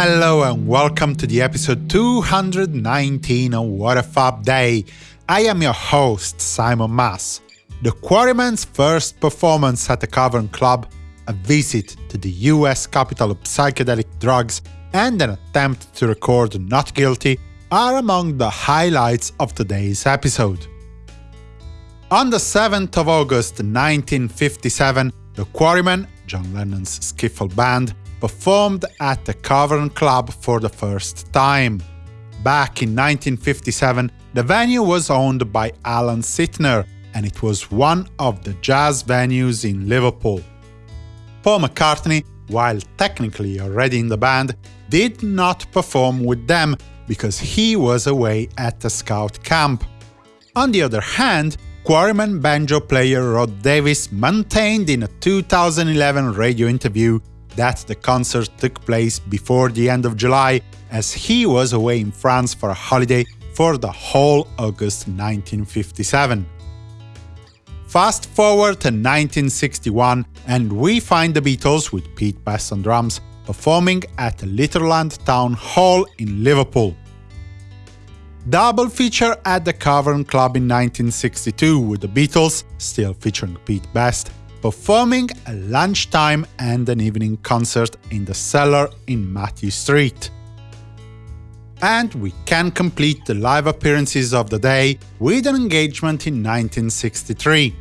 Hello and welcome to the episode 219 of What a Fab Day. I am your host, Simon Mas. The Quarrymen's first performance at the Cavern Club, a visit to the US capital of psychedelic drugs, and an attempt to record Not Guilty are among the highlights of today's episode. On the 7th of August 1957, the Quarrymen, John Lennon's skiffle band, performed at the Cavern Club for the first time. Back in 1957, the venue was owned by Alan Sytner, and it was one of the jazz venues in Liverpool. Paul McCartney, while technically already in the band, did not perform with them because he was away at the scout camp. On the other hand, Quarryman banjo player Rod Davis maintained in a 2011 radio interview that the concert took place before the end of July, as he was away in France for a holiday for the whole August 1957. Fast forward to 1961, and we find the Beatles with Pete Best on drums performing at the Litherland Town Hall in Liverpool. Double feature at the Cavern Club in 1962 with the Beatles, still featuring Pete Best, performing a lunchtime and an evening concert in the cellar in Mathew Street. And we can complete the live appearances of the day with an engagement in 1963.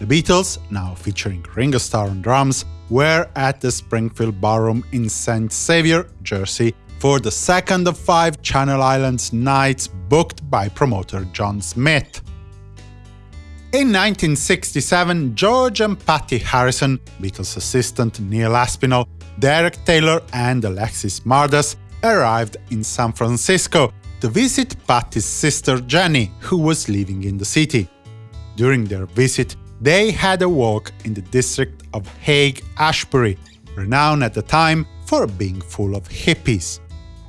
The Beatles, now featuring Ringo Starr on drums, were at the Springfield Ballroom in St. Saviour, Jersey, for the second of five Channel Islands nights booked by promoter John Smith. In 1967, George and Pattie Harrison, Beatles assistant Neil Aspinall, Derek Taylor and Alexis Mardas arrived in San Francisco to visit Pattie's sister Jenny, who was living in the city. During their visit, they had a walk in the district of Haight-Ashbury, renowned at the time for being full of hippies.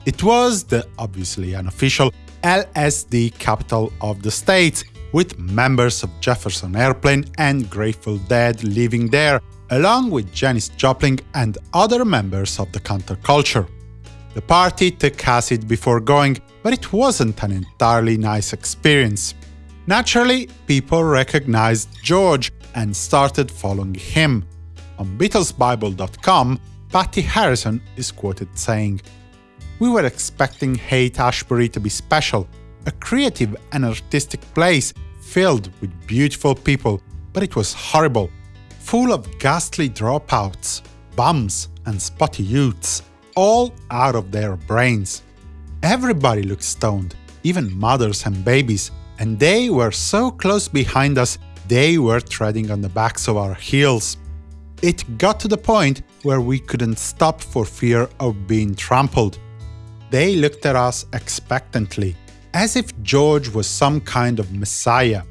It was the obviously unofficial LSD capital of the state, with members of Jefferson Airplane and Grateful Dead living there, along with Janis Joplin and other members of the counterculture. The party took acid before going, but it wasn't an entirely nice experience. Naturally, people recognized George and started following him. On BeatlesBible.com, Pattie Harrison is quoted saying, We were expecting Haight-Ashbury to be special, a creative and artistic place filled with beautiful people, but it was horrible, full of ghastly dropouts, bums and spotty youths, all out of their brains. Everybody looked stoned, even mothers and babies, and they were so close behind us they were treading on the backs of our heels. It got to the point where we couldn't stop for fear of being trampled. They looked at us expectantly, as if George was some kind of messiah.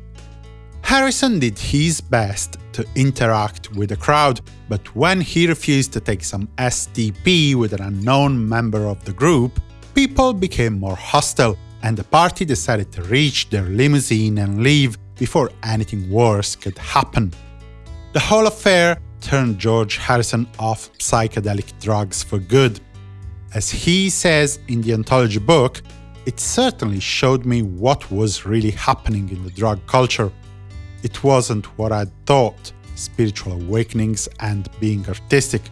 Harrison did his best to interact with the crowd, but when he refused to take some STP with an unknown member of the group, people became more hostile, and the party decided to reach their limousine and leave before anything worse could happen. The whole affair turned George Harrison off psychedelic drugs for good. As he says in the anthology book, it certainly showed me what was really happening in the drug culture. It wasn't what I'd thought, spiritual awakenings and being artistic.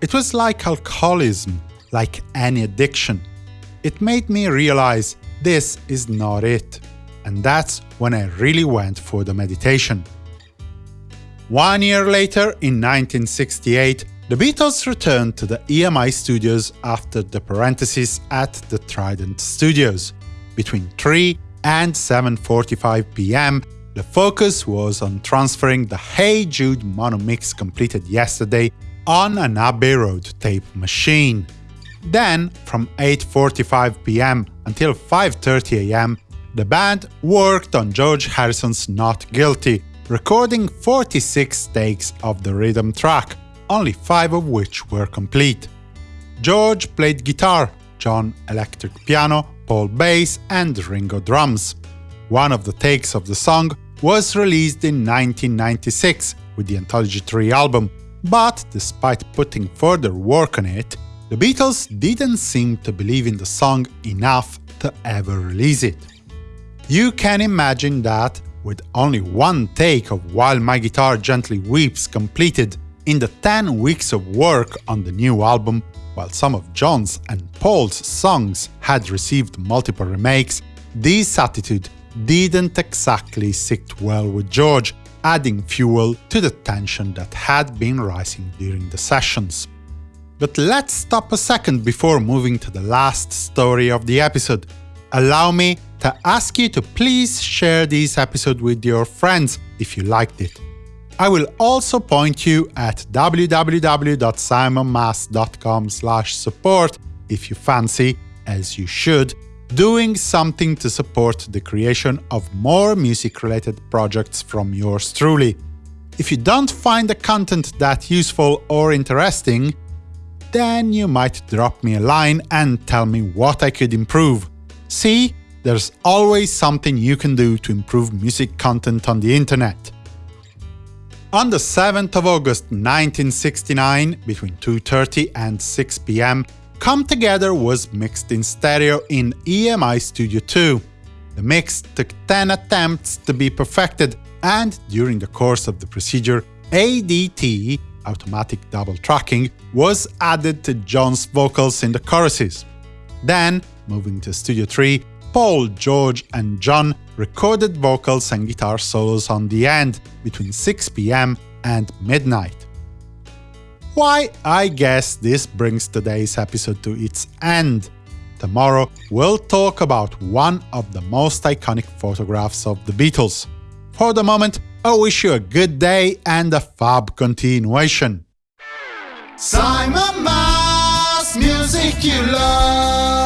It was like alcoholism, like any addiction. It made me realize this is not it. And that's when I really went for the meditation. One year later, in 1968, the Beatles returned to the EMI studios after the parenthesis at the Trident Studios. Between 3 and 7.45 pm, the focus was on transferring the Hey Jude mono mix completed yesterday on an Abbey Road tape machine. Then, from 8.45 pm until 5.30 am, the band worked on George Harrison's Not Guilty, recording 46 takes of the rhythm track, only five of which were complete. George played guitar, John electric piano, Paul bass, and Ringo drums. One of the takes of the song was released in 1996 with the Anthology 3 album, but despite putting further work on it, the Beatles didn't seem to believe in the song enough to ever release it. You can imagine that, with only one take of While My Guitar Gently Weeps completed in the 10 weeks of work on the new album, while some of John's and Paul's songs had received multiple remakes, this attitude didn't exactly sit well with George, adding fuel to the tension that had been rising during the sessions. But let's stop a second before moving to the last story of the episode. Allow me to ask you to please share this episode with your friends if you liked it. I will also point you at www.simonmas.com support if you fancy, as you should, doing something to support the creation of more music-related projects from yours truly. If you don't find the content that useful or interesting, then you might drop me a line and tell me what I could improve. See, there's always something you can do to improve music content on the internet. On the 7th of August 1969, between 2.30 and 6 pm, Come Together was mixed in stereo in EMI Studio 2. The mix took 10 attempts to be perfected, and during the course of the procedure, ADT automatic double tracking, was added to John's vocals in the choruses. Then, moving to Studio 3, Paul, George and John recorded vocals and guitar solos on the end, between 6 pm and midnight. Why, I guess this brings today's episode to its end. Tomorrow, we'll talk about one of the most iconic photographs of the Beatles. For the moment, I wish you a good day and a fab continuation. Simon Mas, music you love.